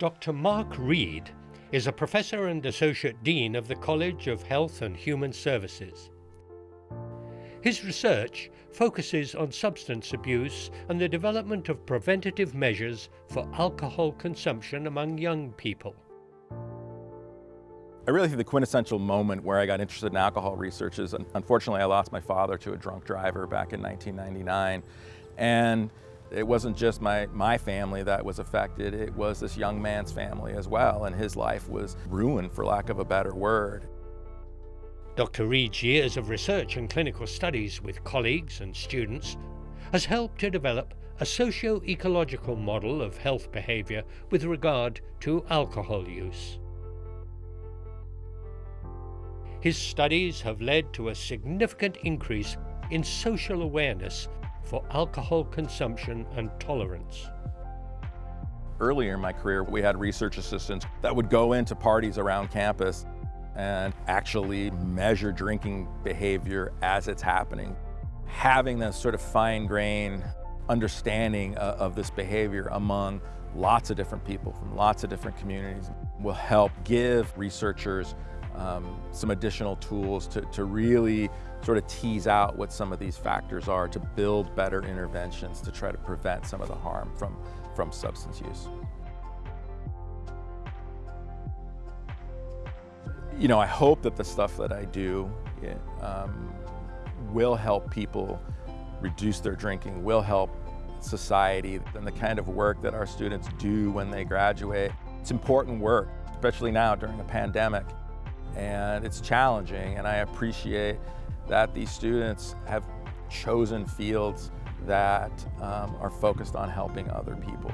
Dr. Mark Reed is a professor and associate dean of the College of Health and Human Services. His research focuses on substance abuse and the development of preventative measures for alcohol consumption among young people. I really think the quintessential moment where I got interested in alcohol research is, unfortunately, I lost my father to a drunk driver back in 1999. And it wasn't just my, my family that was affected, it was this young man's family as well, and his life was ruined, for lack of a better word. Dr. Reed's years of research and clinical studies with colleagues and students has helped to develop a socio-ecological model of health behaviour with regard to alcohol use. His studies have led to a significant increase in social awareness for alcohol consumption and tolerance. Earlier in my career, we had research assistants that would go into parties around campus and actually measure drinking behavior as it's happening. Having this sort of fine-grained understanding of this behavior among lots of different people from lots of different communities will help give researchers um, some additional tools to, to really sort of tease out what some of these factors are to build better interventions to try to prevent some of the harm from, from substance use. You know, I hope that the stuff that I do it, um, will help people reduce their drinking, will help society, and the kind of work that our students do when they graduate. It's important work, especially now during a pandemic and it's challenging and I appreciate that these students have chosen fields that um, are focused on helping other people.